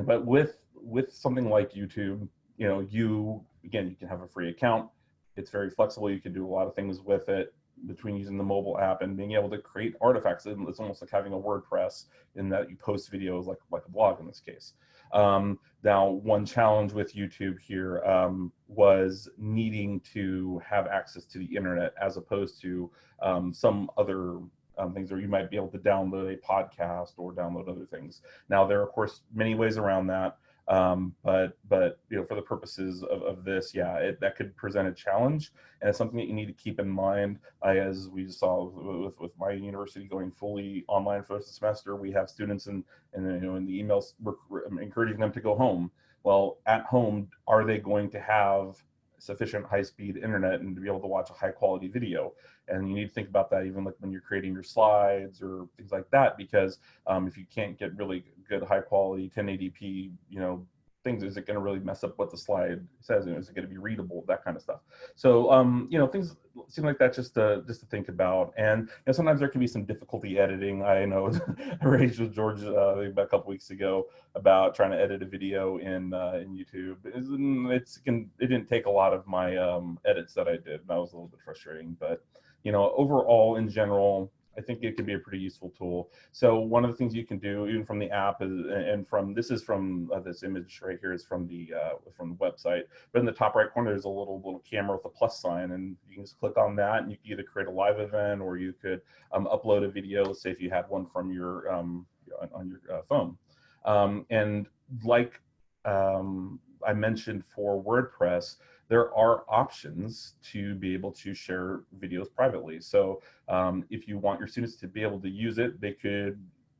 but with with something like YouTube, you know, you again, you can have a free account. It's very flexible. You can do a lot of things with it between using the mobile app and being able to create artifacts. It's almost like having a WordPress in that you post videos like, like a blog in this case. Um, now, one challenge with YouTube here um, was needing to have access to the internet as opposed to um, some other um, things where you might be able to download a podcast or download other things. Now, there are, of course, many ways around that. Um, but but you know for the purposes of, of this, yeah, it, that could present a challenge, and it's something that you need to keep in mind. I, as we saw with, with my university going fully online for the semester, we have students and and you know in the emails we're encouraging them to go home. Well, at home, are they going to have sufficient high-speed internet and to be able to watch a high-quality video? And you need to think about that even like when you're creating your slides or things like that, because um, if you can't get really good high quality 1080p, you know, things, is it going to really mess up what the slide says? And is it going to be readable? That kind of stuff. So, um, you know, things seem like that just to, just to think about. And you know, sometimes there can be some difficulty editing. I know I raged with George uh, about a couple weeks ago about trying to edit a video in uh, in YouTube. It's, it's can, it didn't take a lot of my um, edits that I did. That was a little bit frustrating, but you know, overall in general, I think it could be a pretty useful tool. So one of the things you can do, even from the app, is, and from this is from uh, this image right here is from the uh, from the website. But in the top right corner, there's a little little camera with a plus sign, and you can just click on that, and you can either create a live event or you could um, upload a video. Let's say if you had one from your um, on, your uh, phone, um, and like um, I mentioned for WordPress, there are options to be able to share videos privately. So um, if you want your students to be able to use it, they could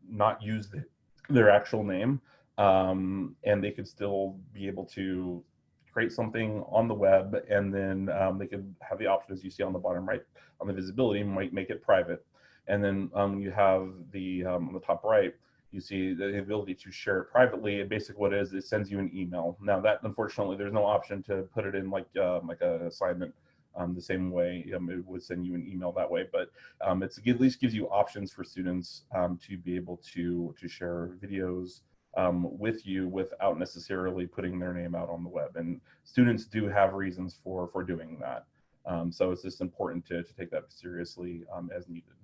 not use the, their actual name um, and they could still be able to create something on the web and then um, they could have the option as you see on the bottom right on the visibility might make it private. And then um, you have the um, on the top right, you see the ability to share it privately. And basically what it is, it sends you an email. Now that unfortunately, there's no option to put it in like uh, like an assignment um, the same way um, it would send you an email that way. But um, it's, it at least gives you options for students um, to be able to, to share videos um, with you without necessarily putting their name out on the web. And students do have reasons for, for doing that. So it's just important to, to take that seriously as needed.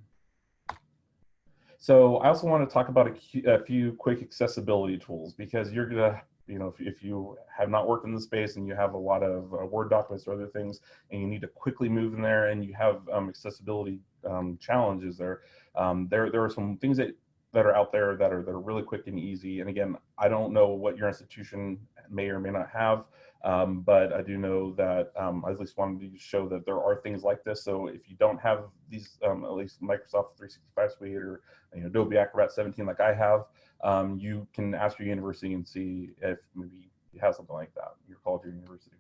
So I also want to talk about a, a few quick accessibility tools because you're gonna, you know, if, if, you have not worked in the space and you have a lot of uh, Word documents or other things, and you need to quickly move in there, and you have um, accessibility um, challenges there, um, there there are some things that that are out there that are that are really quick and easy. And again, I don't know what your institution may or may not have. Um, but I do know that um, I at least wanted to show that there are things like this. So if you don't have these, um, at least Microsoft 365 Suite or you know, Adobe Acrobat 17 like I have, um, you can ask your university and see if maybe you have something like that, your college or university.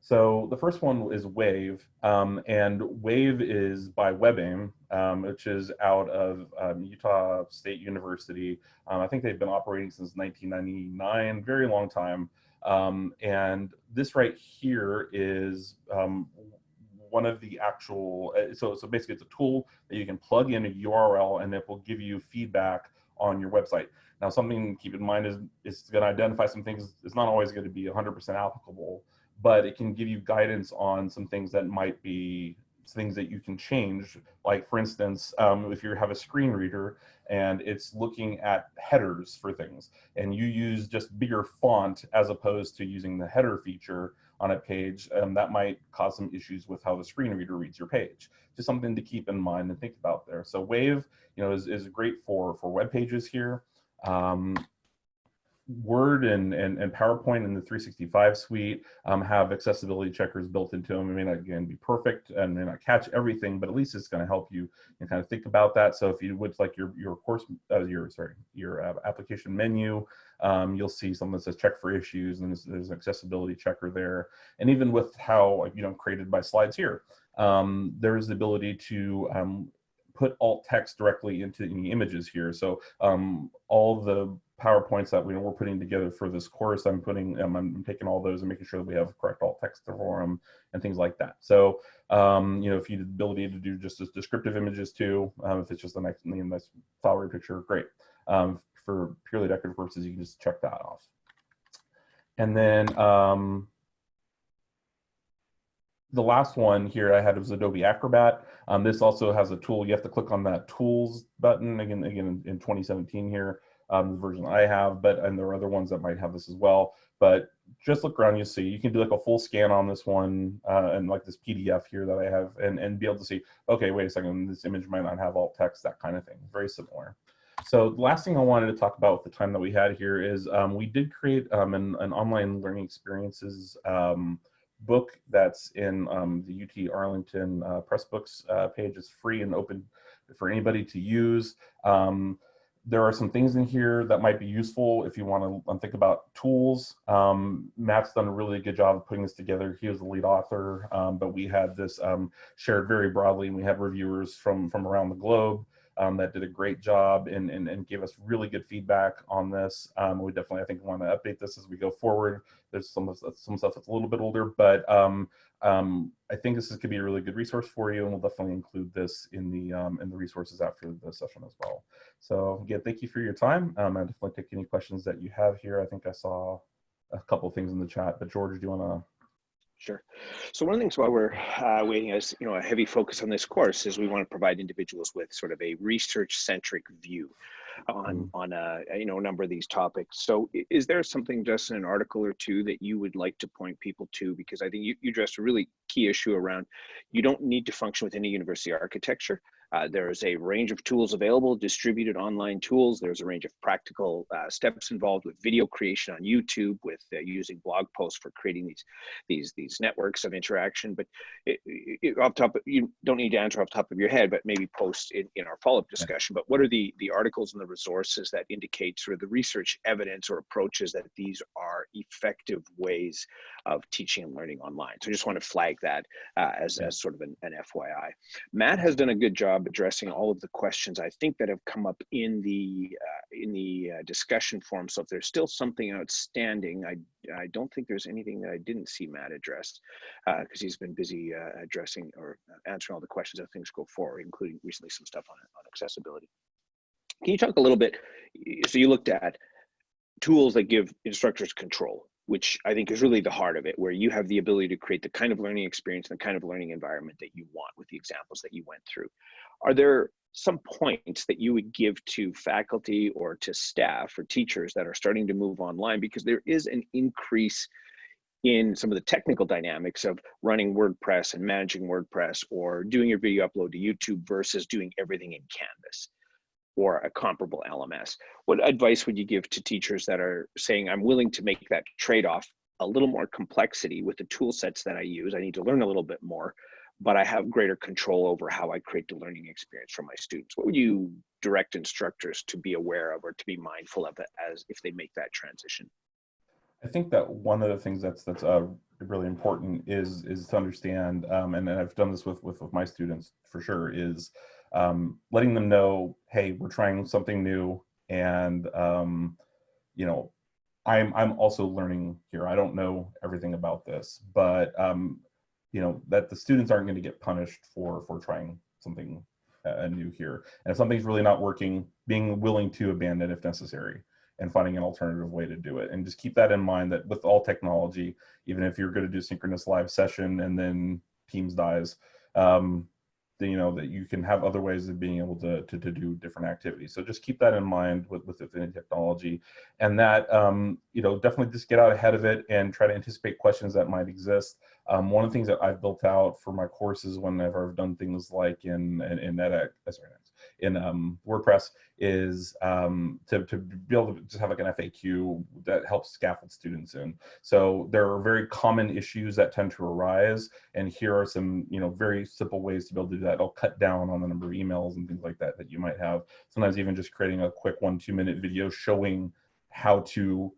So the first one is Wave, um, and Wave is by WebAIM, um, which is out of Utah State University. I think they've been operating since 1999, very long time. Um, and this right here is um, one of the actual, uh, so, so basically it's a tool that you can plug in a URL and it will give you feedback on your website. Now something keep in mind is it's going to identify some things, it's not always going to be 100% applicable, but it can give you guidance on some things that might be things that you can change. Like for instance, um, if you have a screen reader and it's looking at headers for things and you use just bigger font as opposed to using the header feature on a page, um, that might cause some issues with how the screen reader reads your page. Just something to keep in mind and think about there. So Wave, you know, is, is great for, for web pages here. Um, Word and, and, and PowerPoint in the 365 suite um, have accessibility checkers built into them. It may not, again, be perfect and may not catch everything, but at least it's going to help you and kind of think about that. So if you would like your, your course, uh, your, sorry, your uh, application menu, um, you'll see something that says check for issues and there's, there's, an accessibility checker there. And even with how, you know, created by slides here, um, there's the ability to um, put alt text directly into any images here. So um, all the PowerPoints that we, we're putting together for this course, I'm putting, um, I'm taking all those and making sure that we have correct alt text for them and things like that. So, um, you know, if you have the ability to do just as descriptive images too, um, if it's just a nice, nice flowery picture, great. Um, for purely decorative purposes, you can just check that off. And then um, the last one here I had was Adobe Acrobat. Um, this also has a tool. You have to click on that tools button again, again in 2017 here, um, the version I have, but and there are other ones that might have this as well. But just look around, you'll see you can do like a full scan on this one uh, and like this PDF here that I have, and and be able to see. Okay, wait a second, this image might not have alt text, that kind of thing. Very similar. So the last thing I wanted to talk about with the time that we had here is um, we did create um, an, an, online learning experiences um, book that's in um, the UT Arlington uh, Pressbooks uh, page. It's free and open for anybody to use. Um, there are some things in here that might be useful if you want to think about tools. Um, Matt's done a really good job of putting this together. He was the lead author, um, but we had this um, shared very broadly and we had reviewers from, from around the globe um, that did a great job and, and, and gave us really good feedback on this. Um, we definitely, I think, want to update this as we go forward. There's some some stuff that's a little bit older, but um, um, I think this could be a really good resource for you, and we'll definitely include this in the um, in the resources after the session as well. So again, thank you for your time. Um, I definitely take any questions that you have here. I think I saw a couple things in the chat, but George, do you want to Sure. So one of the things while we're uh, waiting as you know a heavy focus on this course is we want to provide individuals with sort of a research-centric view on mm. on a you know a number of these topics. So is there something just in an article or two that you would like to point people to? Because I think you, you addressed a really key issue around you don't need to function with any university architecture. Uh, there's a range of tools available, distributed online tools. There's a range of practical uh, steps involved with video creation on YouTube, with uh, using blog posts for creating these these these networks of interaction. But it, it, off top, you don't need to answer off the top of your head, but maybe post in, in our follow-up discussion. But what are the the articles and the resources that indicate sort of the research evidence or approaches that these are effective ways of teaching and learning online? So I just want to flag that uh, as as sort of an, an FYI. Matt has done a good job job addressing all of the questions I think that have come up in the uh, in the uh, discussion forum. So if there's still something outstanding, I I don't think there's anything that I didn't see Matt address because uh, he's been busy uh, addressing or answering all the questions as things go forward, including recently some stuff on on accessibility. Can you talk a little bit? So you looked at tools that give instructors control which I think is really the heart of it, where you have the ability to create the kind of learning experience and the kind of learning environment that you want with the examples that you went through. Are there some points that you would give to faculty or to staff or teachers that are starting to move online? Because there is an increase in some of the technical dynamics of running WordPress and managing WordPress or doing your video upload to YouTube versus doing everything in Canvas or a comparable LMS. What advice would you give to teachers that are saying, I'm willing to make that trade off a little more complexity with the tool sets that I use? I need to learn a little bit more, but I have greater control over how I create the learning experience for my students. What would you direct instructors to be aware of or to be mindful of as if they make that transition? I think that one of the things that's that's uh, really important is is to understand, um, and, and I've done this with, with with my students for sure, is um, letting them know, hey, we're trying something new, and um, you know, I'm I'm also learning here. I don't know everything about this, but um, you know that the students aren't going to get punished for for trying something uh, new here. And if something's really not working, being willing to abandon if necessary and finding an alternative way to do it. And just keep that in mind that with all technology, even if you're going to do synchronous live session and then Teams dies, um, you know that you can have other ways of being able to, to, to do different activities. So just keep that in mind with with affinity technology. And that um, you know definitely just get out ahead of it and try to anticipate questions that might exist. Um, one of the things that i've built out for my courses whenever i've done things like in in, in edX, uh, sorry, in um, WordPress is um, to, to be able to just have like an FAQ that helps scaffold students in. So there are very common issues that tend to arise. And here are some, you know, very simple ways to be able to do that. It'll cut down on the number of emails and things like that that you might have. Sometimes even just creating a quick one, two minute video showing how to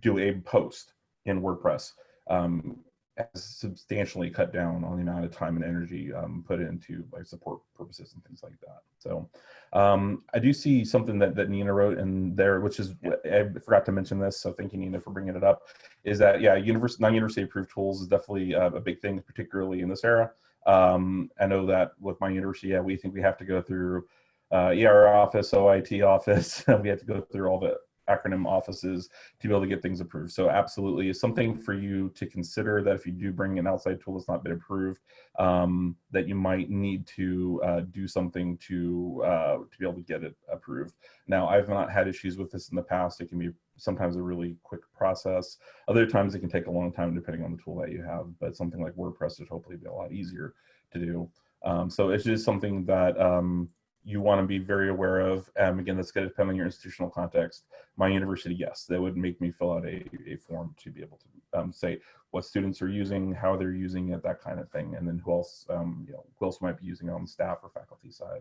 do a post in WordPress. Um, has substantially cut down on the amount of time and energy um, put into like support purposes and things like that. So um, I do see something that, that Nina wrote in there, which is, I forgot to mention this, so thank you Nina for bringing it up, is that, yeah, universe, non-university approved tools is definitely uh, a big thing, particularly in this era. Um, I know that with my university, yeah, we think we have to go through uh, ER office, OIT office, we have to go through all the acronym offices to be able to get things approved. So absolutely something for you to consider that if you do bring an outside tool that's not been approved, um, that you might need to uh, do something to, uh, to be able to get it approved. Now, I've not had issues with this in the past. It can be sometimes a really quick process. Other times it can take a long time depending on the tool that you have, but something like WordPress would hopefully be a lot easier to do. Um, so it's just something that um, you want to be very aware of. Um, again, that's going to depend on your institutional context. My university, yes, they would make me fill out a, a form to be able to um, say what students are using, how they're using it, that kind of thing, and then who else, um, you know, who else might be using it on the staff or faculty side.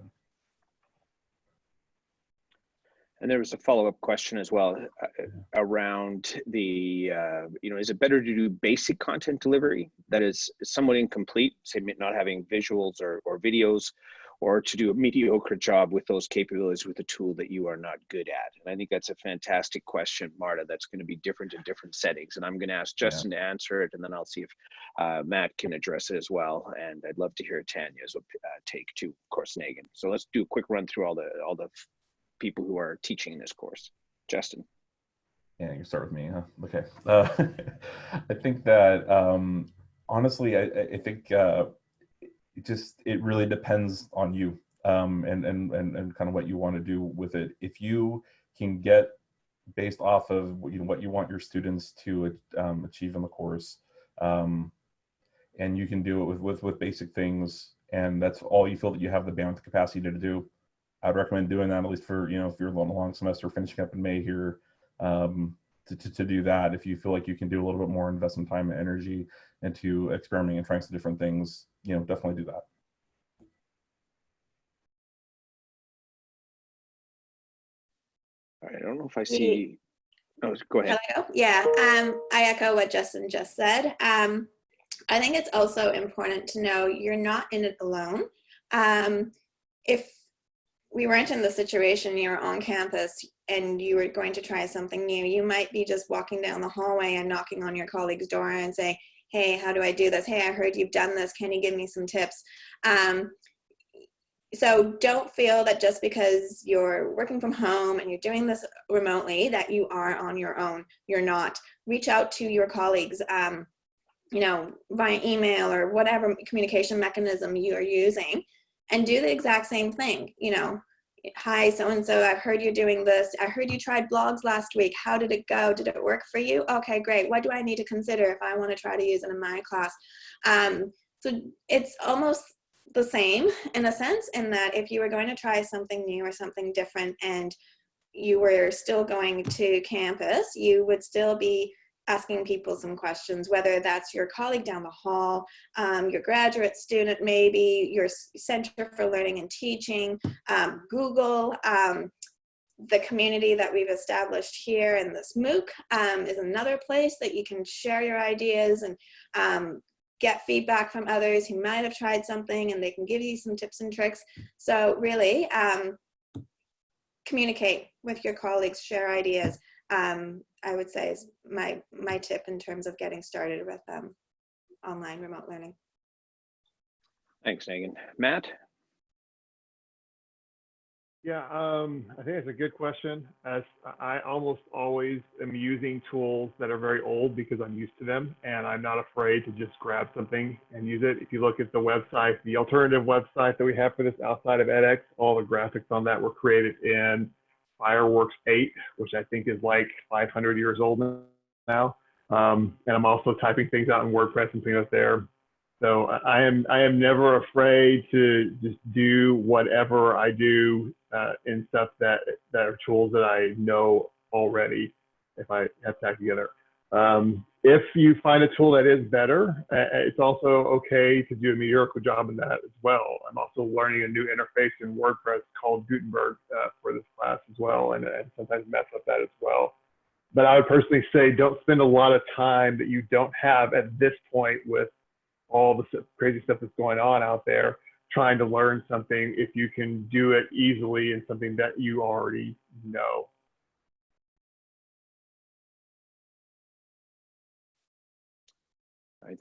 And there was a follow-up question as well uh, around the, uh, you know, is it better to do basic content delivery that is somewhat incomplete, say not having visuals or, or videos, or to do a mediocre job with those capabilities with a tool that you are not good at? And I think that's a fantastic question, Marta, that's going to be different in different settings. And I'm going to ask Justin yeah. to answer it, and then I'll see if uh, Matt can address it as well. And I'd love to hear Tanya's uh, take too, of course, Megan. So let's do a quick run through all the all the people who are teaching this course. Justin. Yeah, you start with me, huh? Okay. Uh, I think that um, honestly, I, I think uh, it just it really depends on you um, and, and and and kind of what you want to do with it. If you can get based off of you know what you want your students to um, achieve in the course, um, and you can do it with, with with basic things, and that's all you feel that you have the bandwidth capacity to do. I'd recommend doing that at least for you know if you're on a long semester finishing up in May here. Um, to, to, to, do that if you feel like you can do a little bit more investment time and energy into experimenting and trying some different things you know, definitely do that. I don't know if I see. Oh, go ahead. Hello. Yeah, um, I echo what Justin just said. Um, I think it's also important to know you're not in it alone. Um, if we weren't in the situation you're on campus and you were going to try something new, you might be just walking down the hallway and knocking on your colleague's door and say, hey, how do I do this? Hey, I heard you've done this. Can you give me some tips? Um, so don't feel that just because you're working from home and you're doing this remotely that you are on your own. You're not. Reach out to your colleagues, um, you know, via email or whatever communication mechanism you are using and do the exact same thing. You know, hi, so-and-so, I've heard you're doing this. I heard you tried blogs last week. How did it go? Did it work for you? Okay, great. What do I need to consider if I want to try to use it in my class? Um, so it's almost the same in a sense in that if you were going to try something new or something different and you were still going to campus, you would still be asking people some questions, whether that's your colleague down the hall, um, your graduate student maybe, your Center for Learning and Teaching, um, Google, um, the community that we've established here in this MOOC um, is another place that you can share your ideas and um, get feedback from others who might have tried something and they can give you some tips and tricks. So really, um, communicate with your colleagues, share ideas um, I would say is my, my tip in terms of getting started with um, online remote learning. Thanks, Megan. Matt? Yeah, um, I think it's a good question. As I almost always am using tools that are very old because I'm used to them, and I'm not afraid to just grab something and use it. If you look at the website, the alternative website that we have for this outside of edX, all the graphics on that were created in Fireworks 8, which I think is like 500 years old now. Um, and I'm also typing things out in WordPress and putting out there. So I am I am never afraid to just do whatever I do uh, in stuff that that are tools that I know already. If I have to together. Um, if you find a tool that is better, it's also okay to do a mediocre job in that as well. I'm also learning a new interface in WordPress called Gutenberg uh, for this class as well, and, and, sometimes mess up that as well. but I would personally say don't spend a lot of time that you don't have at this point with all the crazy stuff that's going on out there trying to learn something if you can do it easily in something that you already know.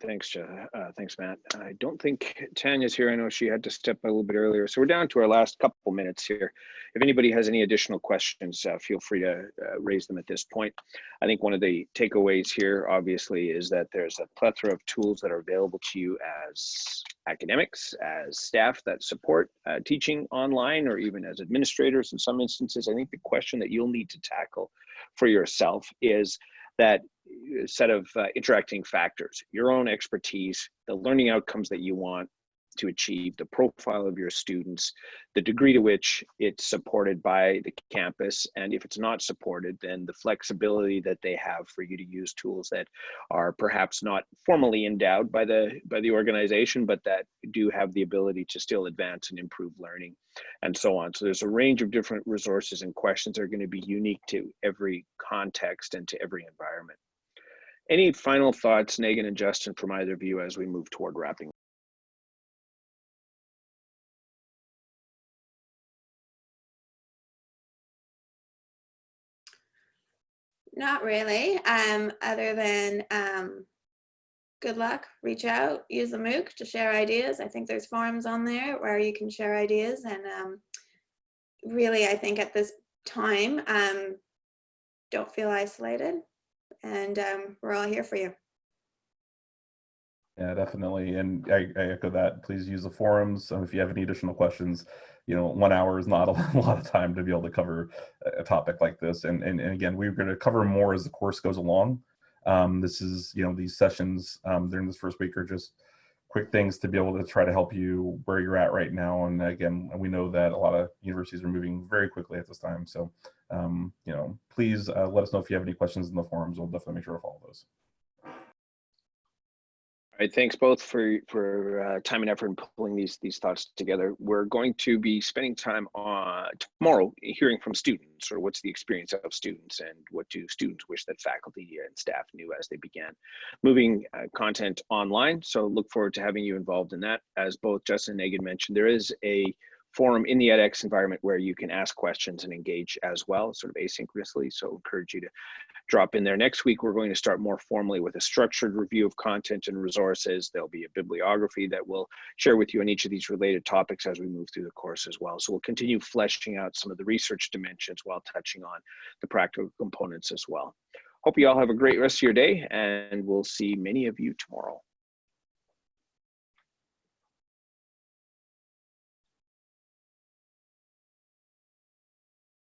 Thanks, uh, thanks, Matt. I don't think Tanya's here. I know she had to step a little bit earlier. So we're down to our last couple minutes here. If anybody has any additional questions, uh, feel free to uh, raise them at this point. I think one of the takeaways here, obviously, is that there's a plethora of tools that are available to you as academics, as staff that support uh, teaching online, or even as administrators in some instances. I think the question that you'll need to tackle for yourself is that set of uh, interacting factors, your own expertise, the learning outcomes that you want to achieve, the profile of your students, the degree to which it's supported by the campus, and if it's not supported, then the flexibility that they have for you to use tools that are perhaps not formally endowed by the by the organization, but that do have the ability to still advance and improve learning, and so on. So there's a range of different resources and questions that are going to be unique to every context and to every environment. Any final thoughts, Megan and Justin, from either of you as we move toward wrapping? Not really, um, other than um, good luck, reach out, use the MOOC to share ideas. I think there's forums on there where you can share ideas and um, really, I think at this time, um, don't feel isolated and um, we're all here for you. Yeah, definitely. And I, I echo that. Please use the forums. Um, if you have any additional questions, you know, one hour is not a lot of time to be able to cover a topic like this. And, and, and again, we're going to cover more as the course goes along. Um, this is, you know, these sessions um, during this first week are just quick things to be able to try to help you where you're at right now. And again, we know that a lot of universities are moving very quickly at this time. So, um, you know, please uh, let us know if you have any questions in the forums. We'll definitely make sure to follow those. All right, thanks both for for uh, time and effort in pulling these these thoughts together. We're going to be spending time on tomorrow hearing from students, or what's the experience of students, and what do students wish that faculty and staff knew as they began moving uh, content online. So look forward to having you involved in that. As both Justin and Megan mentioned, there is a forum in the edX environment where you can ask questions and engage as well, sort of asynchronously. So encourage you to drop in there. Next week, we're going to start more formally with a structured review of content and resources. There'll be a bibliography that we'll share with you on each of these related topics as we move through the course as well. So we'll continue fleshing out some of the research dimensions while touching on the practical components as well. Hope you all have a great rest of your day and we'll see many of you tomorrow.